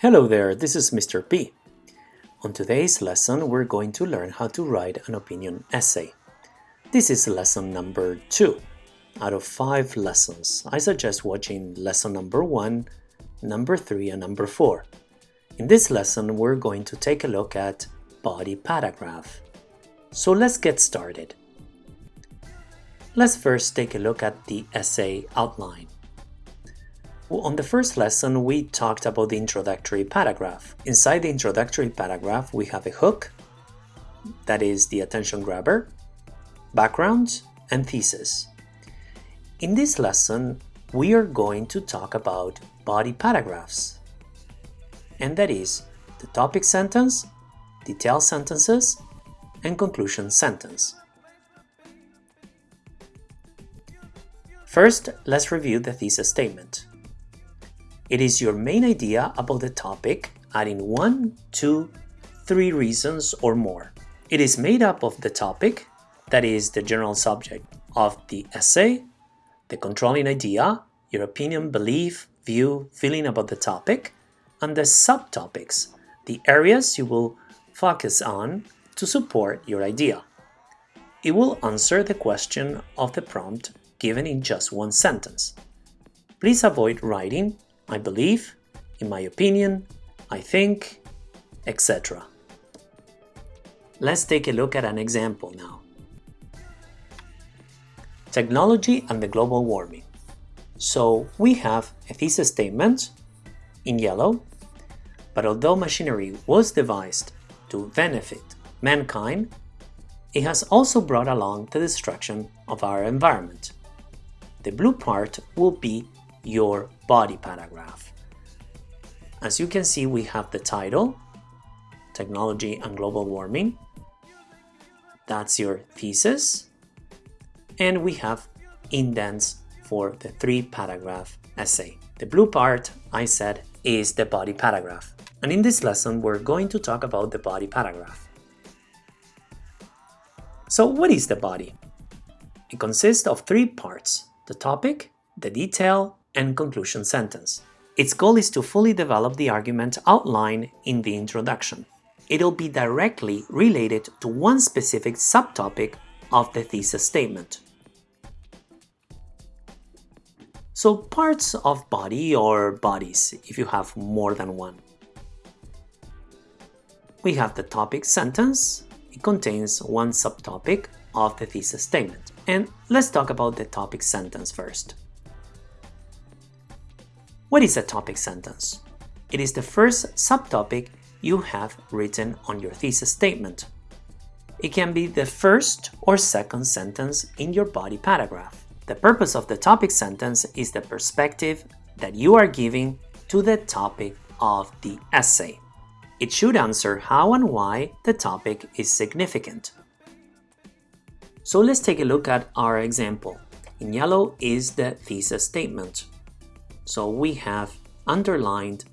Hello there, this is Mr. P. On today's lesson, we're going to learn how to write an opinion essay. This is lesson number 2 out of 5 lessons. I suggest watching lesson number 1, number 3 and number 4. In this lesson, we're going to take a look at body paragraph. So let's get started. Let's first take a look at the essay outline. On the first lesson, we talked about the introductory paragraph. Inside the introductory paragraph, we have a hook, that is the attention grabber, background, and thesis. In this lesson, we are going to talk about body paragraphs, and that is the topic sentence, detail sentences, and conclusion sentence. First, let's review the thesis statement. It is your main idea about the topic, adding one, two, three reasons or more. It is made up of the topic, that is the general subject of the essay, the controlling idea, your opinion, belief, view, feeling about the topic, and the subtopics, the areas you will focus on to support your idea. It will answer the question of the prompt given in just one sentence. Please avoid writing I believe, in my opinion, I think, etc. Let's take a look at an example now. Technology and the global warming. So we have a thesis statement in yellow, but although machinery was devised to benefit mankind, it has also brought along the destruction of our environment. The blue part will be your body paragraph. As you can see, we have the title, Technology and Global Warming. That's your thesis. And we have indents for the three paragraph essay. The blue part, I said, is the body paragraph. And in this lesson, we're going to talk about the body paragraph. So what is the body? It consists of three parts, the topic, the detail, and conclusion sentence. Its goal is to fully develop the argument outlined in the introduction. It'll be directly related to one specific subtopic of the thesis statement. So parts of body or bodies, if you have more than one. We have the topic sentence. It contains one subtopic of the thesis statement. And let's talk about the topic sentence first. What is a topic sentence? It is the first subtopic you have written on your thesis statement. It can be the first or second sentence in your body paragraph. The purpose of the topic sentence is the perspective that you are giving to the topic of the essay. It should answer how and why the topic is significant. So let's take a look at our example. In yellow is the thesis statement. So we have underlined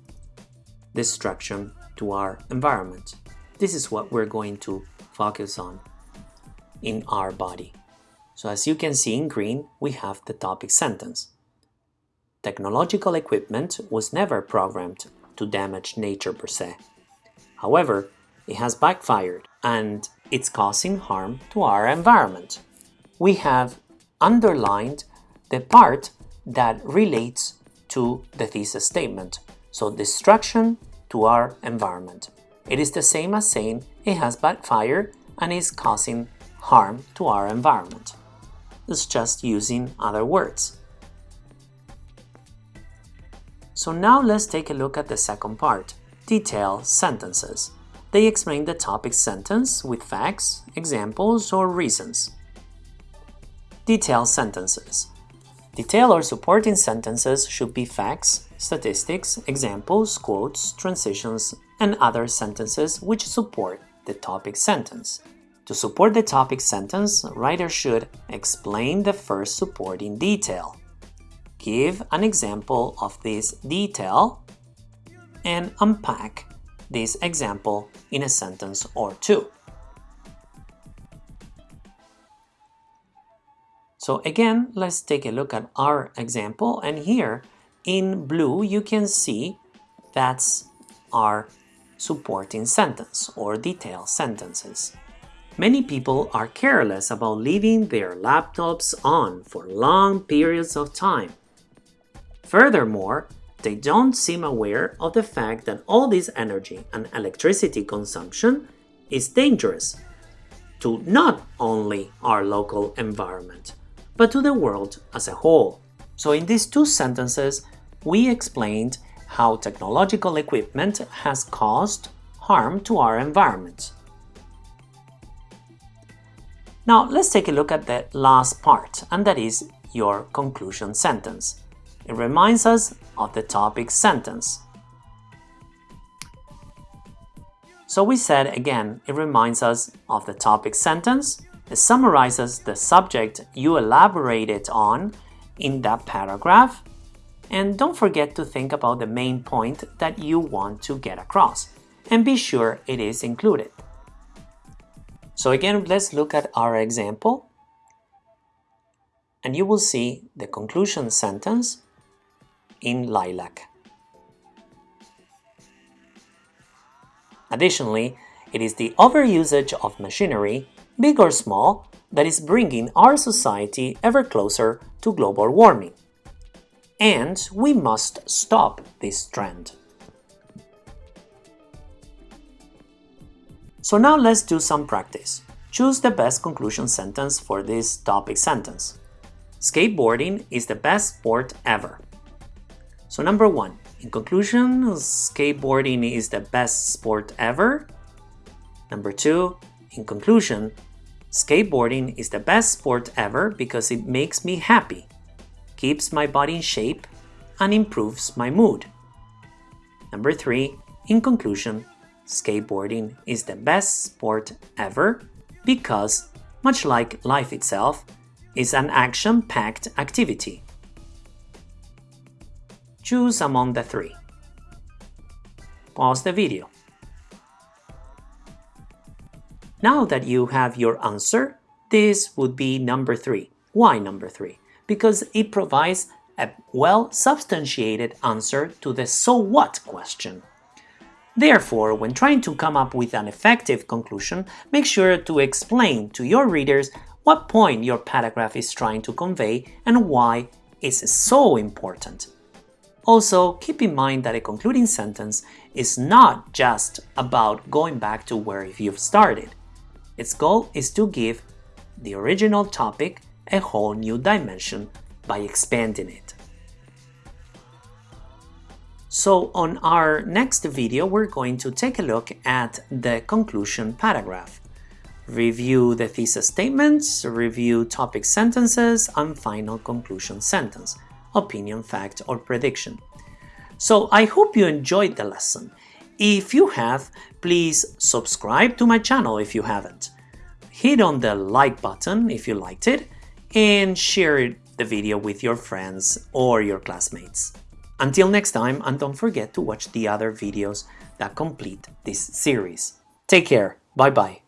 destruction to our environment. This is what we're going to focus on in our body. So as you can see in green, we have the topic sentence. Technological equipment was never programmed to damage nature per se. However, it has backfired and it's causing harm to our environment. We have underlined the part that relates to the thesis statement. So destruction to our environment. It is the same as saying it has backfired and is causing harm to our environment. It's just using other words. So now let's take a look at the second part, detail sentences. They explain the topic sentence with facts, examples, or reasons. Detail sentences. Detail or supporting sentences should be facts, statistics, examples, quotes, transitions, and other sentences which support the topic sentence. To support the topic sentence, writer should explain the first supporting detail, give an example of this detail, and unpack this example in a sentence or two. So again, let's take a look at our example. And here in blue, you can see that's our supporting sentence or detailed sentences. Many people are careless about leaving their laptops on for long periods of time. Furthermore, they don't seem aware of the fact that all this energy and electricity consumption is dangerous to not only our local environment, but to the world as a whole. So in these two sentences, we explained how technological equipment has caused harm to our environment. Now let's take a look at the last part, and that is your conclusion sentence. It reminds us of the topic sentence. So we said again, it reminds us of the topic sentence, it summarizes the subject you elaborated on in that paragraph, and don't forget to think about the main point that you want to get across, and be sure it is included. So again, let's look at our example. And you will see the conclusion sentence in lilac. Additionally, it is the overusage of machinery, big or small, that is bringing our society ever closer to global warming. And we must stop this trend. So now let's do some practice. Choose the best conclusion sentence for this topic sentence. Skateboarding is the best sport ever. So number one, in conclusion, skateboarding is the best sport ever. Number two, in conclusion, skateboarding is the best sport ever because it makes me happy, keeps my body in shape, and improves my mood. Number three, in conclusion, skateboarding is the best sport ever because, much like life itself, is an action-packed activity. Choose among the three. Pause the video. Now that you have your answer, this would be number three. Why number three? Because it provides a well-substantiated answer to the so what question. Therefore, when trying to come up with an effective conclusion, make sure to explain to your readers what point your paragraph is trying to convey and why it's so important. Also, keep in mind that a concluding sentence is not just about going back to where you've started. Its goal is to give the original topic a whole new dimension by expanding it. So on our next video, we're going to take a look at the conclusion paragraph. Review the thesis statements, review topic sentences, and final conclusion sentence, opinion, fact, or prediction. So I hope you enjoyed the lesson. If you have, please subscribe to my channel if you haven't. Hit on the like button if you liked it, and share the video with your friends or your classmates. Until next time, and don't forget to watch the other videos that complete this series. Take care, bye bye.